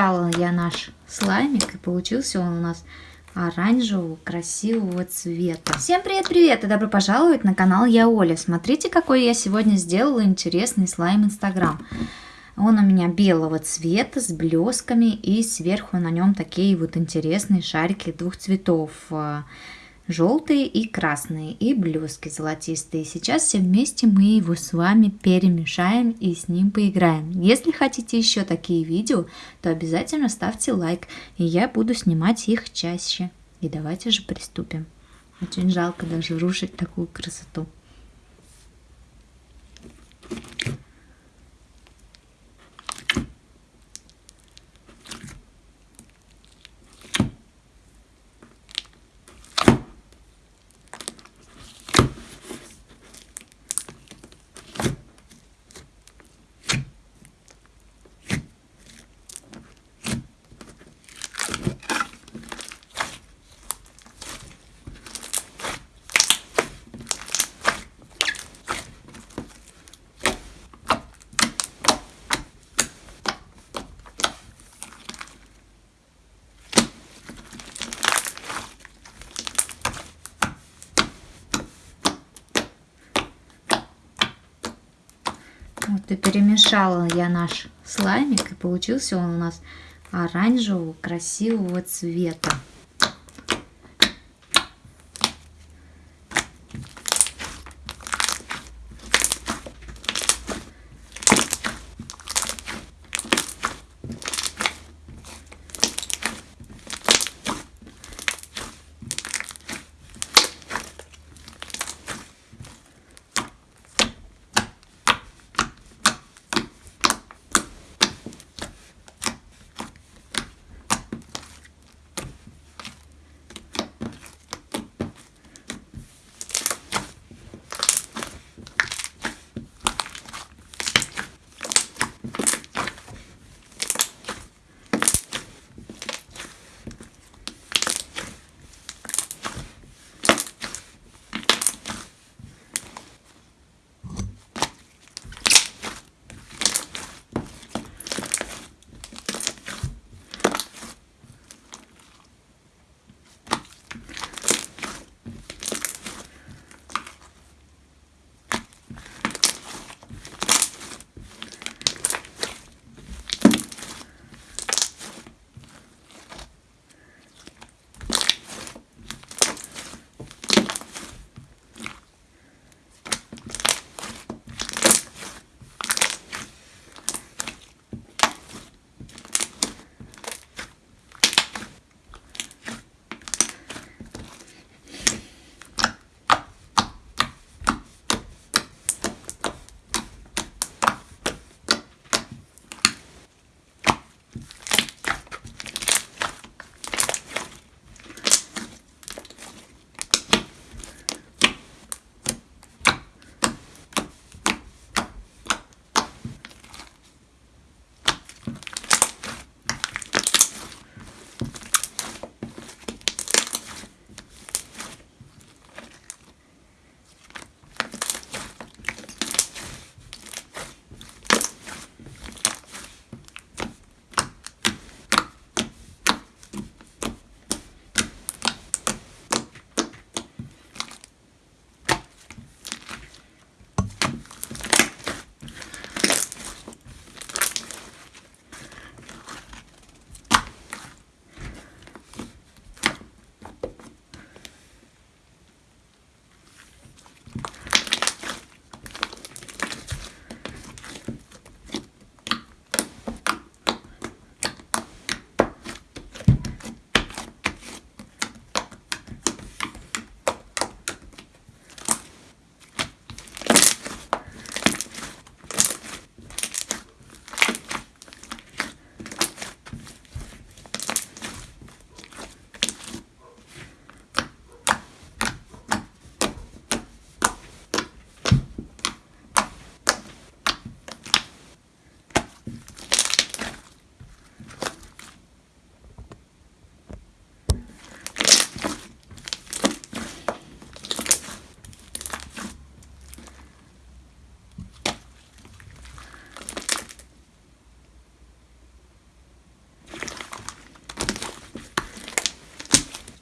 перемешала я наш слаймик, и получился он у нас оранжевого красивого цвета. Всем привет-привет и добро пожаловать на канал Я Оля. Смотрите, какой я сегодня сделала интересный слайм Инстаграм. Он у меня белого цвета с блесками и сверху на нем такие вот интересные шарики двух цветов желтые и красные, и блески золотистые. Сейчас все вместе мы его с вами перемешаем и с ним поиграем. Если хотите еще такие видео, то обязательно ставьте лайк, и я буду снимать их чаще. И давайте же приступим. Очень жалко даже рушить такую красоту. Вот и перемешала я наш слаймик, и получился он у нас оранжевого красивого цвета.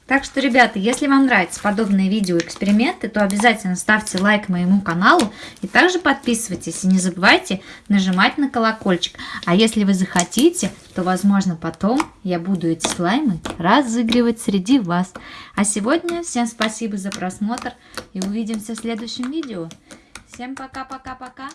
Так что, ребята, если вам нравятся подобные видео-эксперименты, то обязательно ставьте лайк моему каналу и также подписывайтесь. И не забывайте нажимать на колокольчик. А если вы захотите, то, возможно, потом я буду эти слаймы разыгрывать среди вас. А сегодня всем спасибо за просмотр и увидимся в следующем видео. Всем пока-пока-пока.